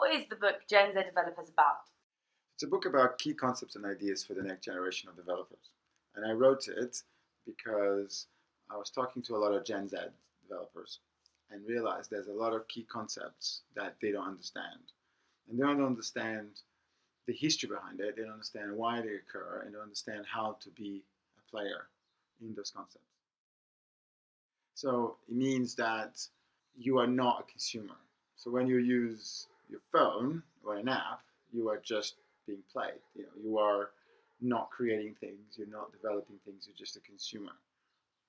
What is the book Gen Z Developers about? It's a book about key concepts and ideas for the next generation of developers. And I wrote it because I was talking to a lot of Gen Z developers and realized there's a lot of key concepts that they don't understand. And they don't understand the history behind it, they don't understand why they occur, and don't understand how to be a player in those concepts. So it means that you are not a consumer. So when you use your phone or an app, you are just being played. You know, you are not creating things, you're not developing things, you're just a consumer.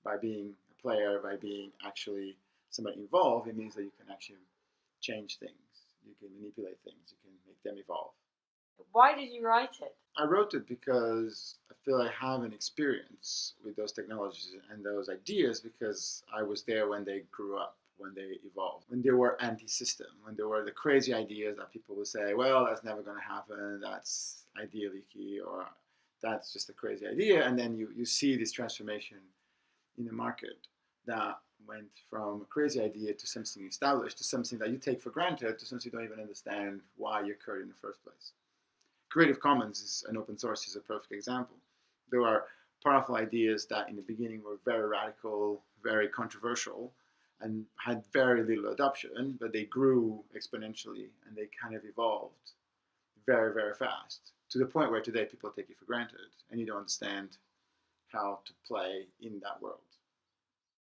By being a player, by being actually somebody involved, it means that you can actually change things, you can manipulate things, you can make them evolve. Why did you write it? I wrote it because I feel I have an experience with those technologies and those ideas because I was there when they grew up, when they evolved, when they were anti-system, when there were the crazy ideas that people would say, well, that's never going to happen, that's idea leaky, or that's just a crazy idea. And then you, you see this transformation in the market that went from a crazy idea to something established to something that you take for granted to something you don't even understand why it occurred in the first place. Creative Commons is an open source is a perfect example. There are powerful ideas that in the beginning were very radical, very controversial, and had very little adoption, but they grew exponentially and they kind of evolved very, very fast to the point where today people take it for granted and you don't understand how to play in that world.